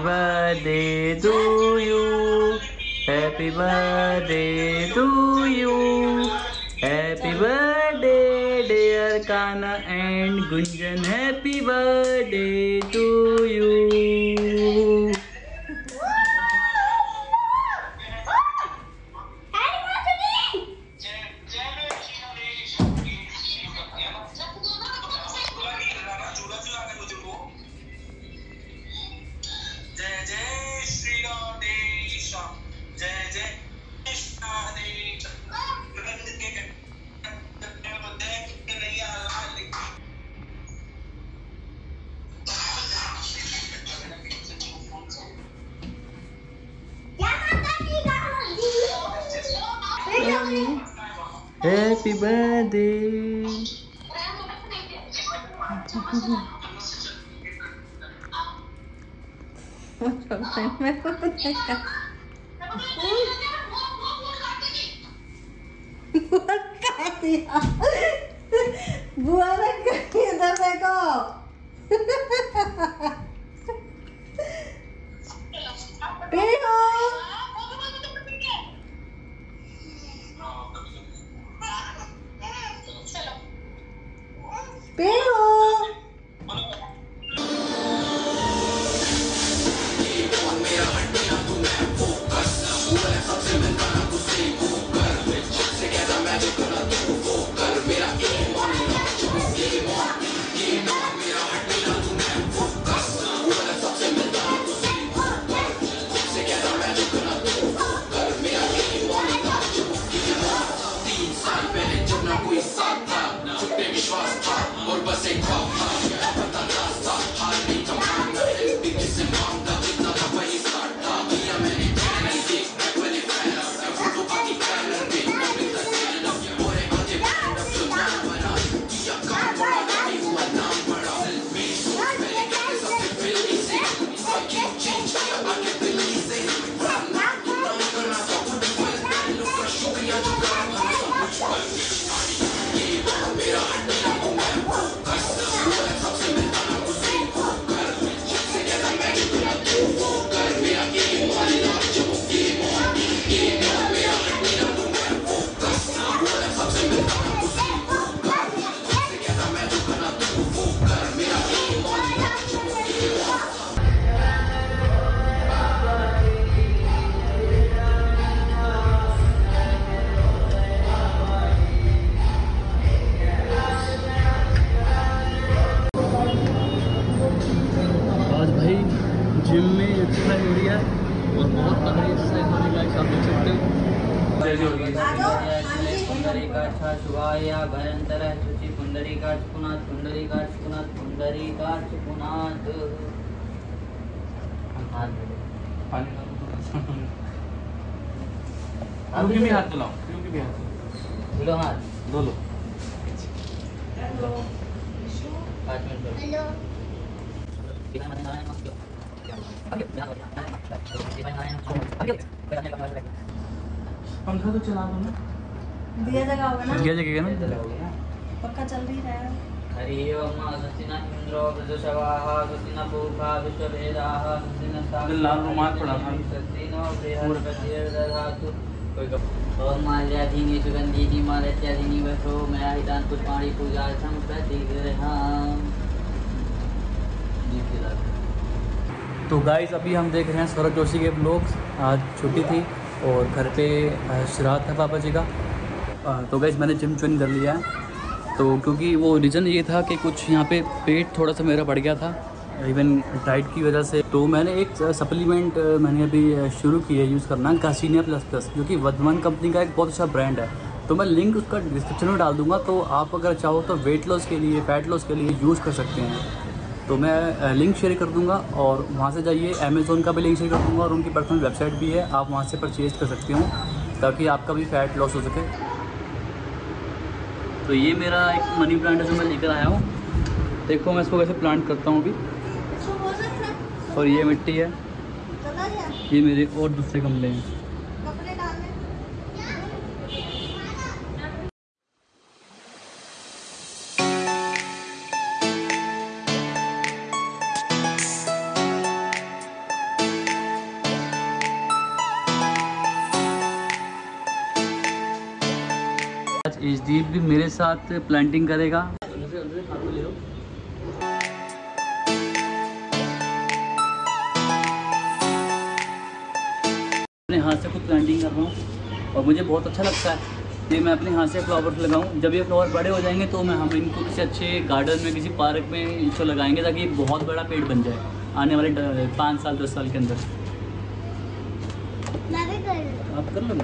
Happy birthday to you. Happy birthday to you. Happy birthday, dear Kana and Gunjan. Happy birthday to you. Happy birthday. Buat kaki. बहुत तगड़ी exercise होने का आप देख सकते हो पुंडरीकाक्ष शुभाय भयंतर शुचि पुंडरीकाक्ष पुनाथ पुंडरीकाक्ष पुनाथ पुंडरीकाक्ष पुनाथ। पानी भी हाथ क्योंकि भी हाथ धुलो हाथ धो लो पाँच मिनट करो। पंखा तो चला दो ना दिया जगह होगा ना? दिया जगह ना? पक्का चल रही है। हरि ओम स्वस्तिन इंद्रो वृषभाः स्वस्तिन पूषा विश्ववेदाः स्वस्तिन लाल रुमाल पड़ा था। स्वस्तिनो बृहस्पतिर्दधातु ओम माल्याधीनि सुगन्धीनि मालत्याधीनि वसो मया हितान् पुष्पाणि पूजार्थं प्रतिगृहाम् तो गाइस अभी हम देख रहे हैं सौरभ जोशी के ब्लॉग्स आज छुट्टी थी और घर पे श्राद्ध है पापा जी का। तो गाइस मैंने जिम ज्वाइन कर लिया है। तो क्योंकि वो रीज़न ये था कि कुछ यहाँ पे पेट थोड़ा सा मेरा बढ़ गया था। इवन डाइट की वजह से। तो मैंने एक सप्लीमेंट मैंने अभी शुरू की है यूज़ करना कासीनिया प्लस प्लस जो कि वर्धमान कंपनी का एक बहुत अच्छा ब्रांड है। तो मैं लिंक उसका डिस्क्रिप्शन में डाल दूँगा तो आप अगर चाहो तो वेट लॉस के लिए फैट लॉस के लिए यूज़ कर सकते हैं। तो मैं लिंक शेयर कर दूँगा और वहाँ से जाइए अमेज़ोन का भी लिंक शेयर कर दूँगा और उनकी पर्सनल वेबसाइट भी है आप वहाँ से परचेज कर सकते हो ताकि आपका भी फैट लॉस हो सके। तो ये मेरा एक मनी प्लांट है जो मैं लेकर आया हूँ। देखो मैं इसको कैसे प्लांट करता हूँ अभी। और ये मिट्टी है। ये मेरे और दूसरे गमले हैं। एजदीप भी मेरे साथ प्लांटिंग करेगा। अपने हाथ से खुद प्लांटिंग कर रहा हूँ और मुझे बहुत अच्छा लगता है। कि मैं अपने हाथ से फ्लावर्स लगाऊँ। जब ये फ्लावर बड़े हो जाएँगे तो मैं हम इनको किसी अच्छे गार्डन में किसी पार्क में इनको लगाएँगे ताकि एक बहुत बड़ा पेड़ बन जाए आने वाले पाँच साल दस साल के अंदर। मैं भी कर आप कर लो।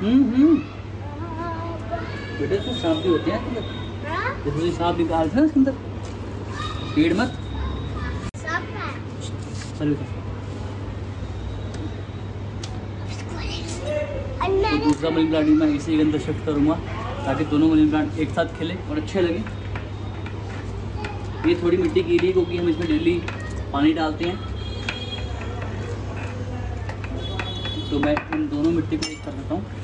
हम्म हम्म। बेटे तो सांप भी होते हैं अंदर। जैसे सांप निकालते हैं ना इसके अंदर? पेड़ मत। चल तो दूसरा मनी प्लांट भी मैं इसी के अंदर शिफ्ट करूँगा ताकि दोनों मनी प्लांट एक साथ खेले और अच्छे लगे। ये थोड़ी मिट्टी गीली है क्योंकि हम इसमें डेली पानी डालते हैं। तो मैं इन दोनों मिट्टी को एक कर देता हूँ।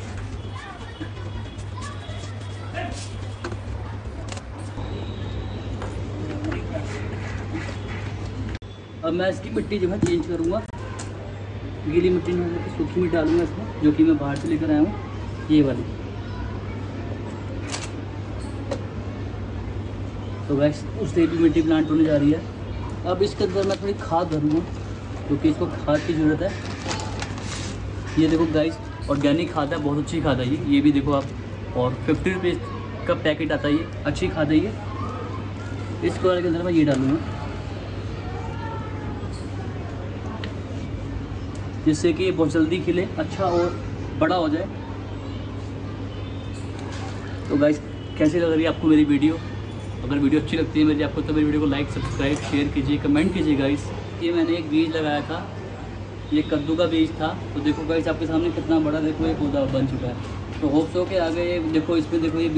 अब मैं इसकी मिट्टी जो है चेंज करूँगा। गीली मिट्टी मैं सूखी मिट्टी डालूँगा इसमें, जो कि मैं बाहर से लेकर आया हूँ। ये वाली। तो वैस उससे भी मिट्टी प्लांट होने जा रही है। अब इसके अंदर मैं थोड़ी खाद भरूँगा क्योंकि इसको खाद की ज़रूरत है। ये देखो गाइस ऑर्गेनिक खाद है, बहुत अच्छी खाद है ये। ये भी देखो आप, और फिफ्टी रुपीज़ का पैकेट आता है ये, अच्छी खाद है ये। इस कलर के अंदर मैं ये डालूँगा। जिससे कि बहुत जल्दी खिले अच्छा और बड़ा हो जाए। तो गाइस कैसी लग रही है आपको मेरी वीडियो? अगर वीडियो अच्छी लगती है मेरी, आपको तो मेरी वीडियो को लाइक सब्सक्राइब शेयर कीजिए कमेंट कीजिए गाइस ये मैंने एक बीज लगाया था। ये कद्दू का बीज था। तो देखो गाइस आपके सामने कितना बड़ा देखो ये पौधा बन चुका है। तो होप्स हो के आगे देखो, इसमें देखो ये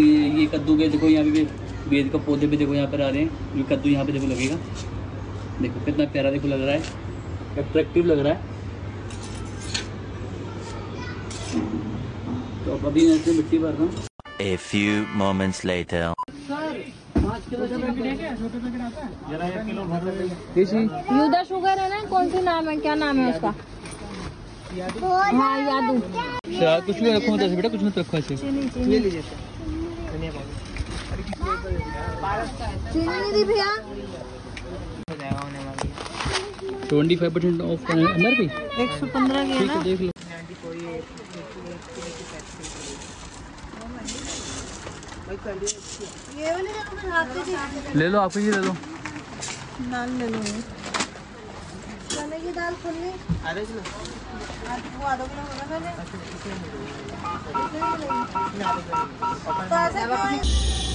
ये कद्दू के देखो, यहाँ पे बेद का पौधे भी देखो, यहाँ पर आ रहे हैं। ये कद्दू यहाँ पे देखो लगेगा। देखो कितना प्यारा देखो लग रहा है। अट्रैक्टिव लग रहा है तो अब अभी मैं इसमें मिट्टी भर रहा हूँ A few moments later. युदा शुगर है ना? कौन सी नाम है? क्या नाम है उसका? हाँ यादू। अच्छा कुछ भी रखो दस बेटा कुछ मत रखो ऐसे। चीनी भैया। ट्वेंटी फाइव परसेंट ऑफ़ अंदर भी एक सौ पंद्रह की है ना? देख लो। ले लो आप ये ले लो। दाल ले लो। चने की दाल खोलने आधा किलो वो आधा किलो होगा ले ऐसे क्यों है?